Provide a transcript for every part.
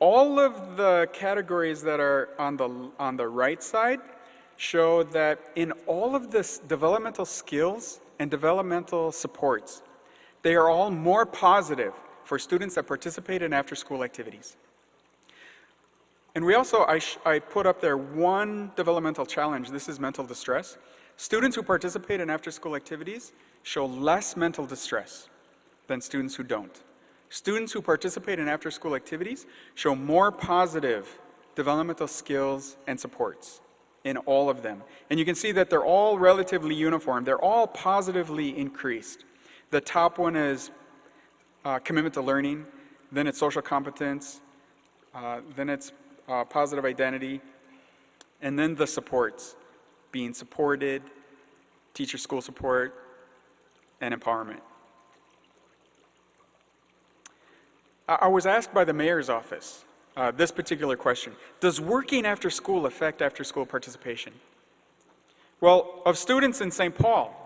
All of the categories that are on the, on the right side show that in all of this developmental skills and developmental supports, they are all more positive for students that participate in after-school activities. And we also, I, I put up there one developmental challenge. This is mental distress. Students who participate in after-school activities show less mental distress than students who don't. Students who participate in after-school activities show more positive developmental skills and supports in all of them. And you can see that they're all relatively uniform. They're all positively increased. The top one is uh, commitment to learning, then it's social competence, uh, then it's uh, positive identity, and then the supports, being supported, teacher school support, and empowerment. I was asked by the mayor's office uh, this particular question. Does working after school affect after school participation? Well, of students in St. Paul,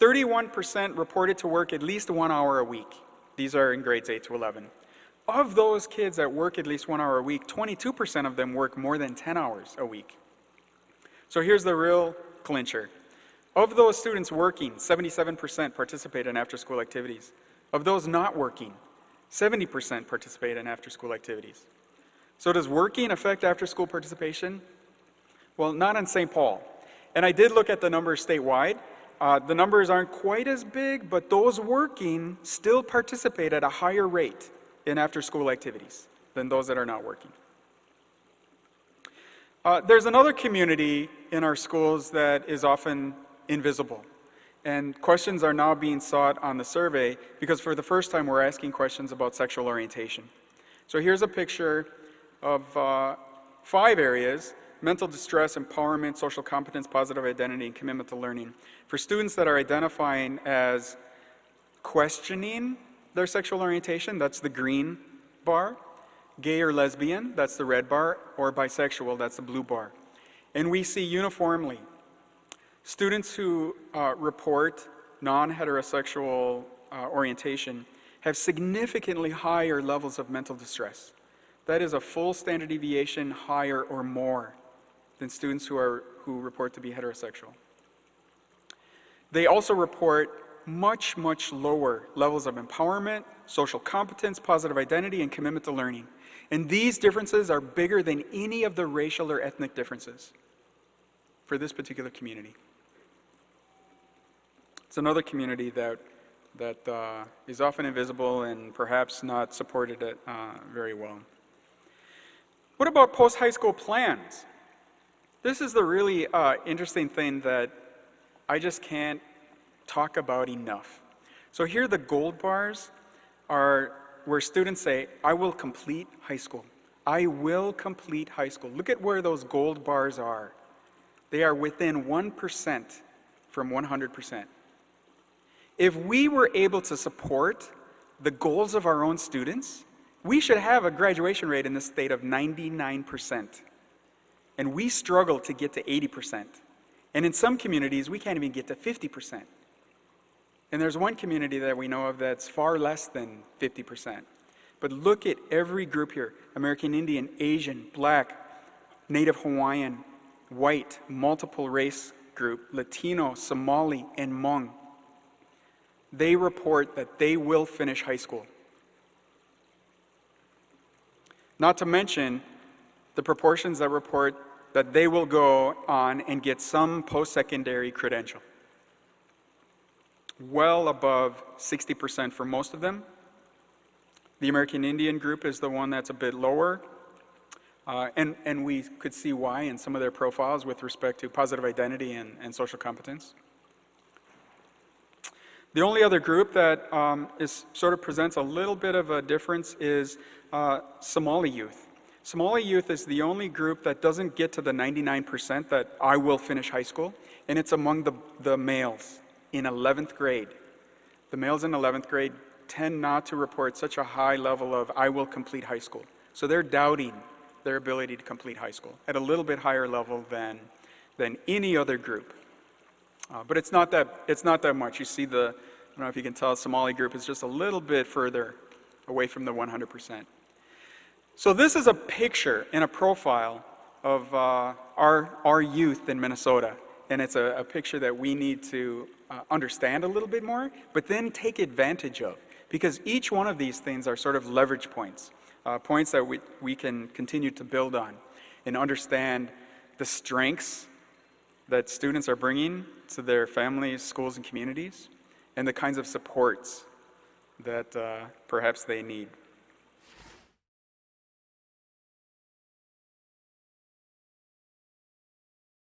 31% reported to work at least one hour a week. These are in grades 8 to 11. Of those kids that work at least one hour a week, 22% of them work more than 10 hours a week. So here's the real clincher. Of those students working, 77% participate in after-school activities. Of those not working, 70% participate in after-school activities. So does working affect after-school participation? Well, not in St. Paul. And I did look at the numbers statewide. Uh, the numbers aren't quite as big, but those working still participate at a higher rate in after-school activities than those that are not working. Uh, there's another community in our schools that is often invisible. And questions are now being sought on the survey because for the first time we're asking questions about sexual orientation. So here's a picture of uh, five areas, mental distress, empowerment, social competence, positive identity, and commitment to learning. For students that are identifying as questioning their sexual orientation, that's the green bar. Gay or lesbian, that's the red bar, or bisexual, that's the blue bar. And we see uniformly students who uh, report non-heterosexual uh, orientation have significantly higher levels of mental distress. That is a full standard deviation higher or more than students who, are, who report to be heterosexual. They also report much, much lower levels of empowerment, social competence, positive identity, and commitment to learning. And these differences are bigger than any of the racial or ethnic differences for this particular community. It's another community that, that uh, is often invisible and perhaps not supported uh, very well. What about post-high school plans? This is the really uh, interesting thing that I just can't talk about enough. So here the gold bars are where students say, I will complete high school. I will complete high school. Look at where those gold bars are. They are within 1% from 100%. If we were able to support the goals of our own students, we should have a graduation rate in the state of 99%. And we struggle to get to 80%. And in some communities, we can't even get to 50%. And there's one community that we know of that's far less than 50%. But look at every group here American Indian, Asian, Black, Native Hawaiian, white, multiple race group, Latino, Somali, and Hmong. They report that they will finish high school. Not to mention the proportions that report that they will go on and get some post-secondary credential. Well above 60% for most of them. The American Indian group is the one that's a bit lower. Uh, and, and we could see why in some of their profiles with respect to positive identity and, and social competence. The only other group that um, is, sort of presents a little bit of a difference is uh, Somali youth. Somali youth is the only group that doesn't get to the 99% that I will finish high school, and it's among the, the males in 11th grade. The males in 11th grade tend not to report such a high level of I will complete high school. So they're doubting their ability to complete high school at a little bit higher level than, than any other group. Uh, but it's not, that, it's not that much. You see the, I don't know if you can tell, Somali group is just a little bit further away from the 100%. So this is a picture and a profile of uh, our, our youth in Minnesota. And it's a, a picture that we need to uh, understand a little bit more, but then take advantage of. Because each one of these things are sort of leverage points, uh, points that we, we can continue to build on and understand the strengths that students are bringing to their families, schools, and communities, and the kinds of supports that uh, perhaps they need.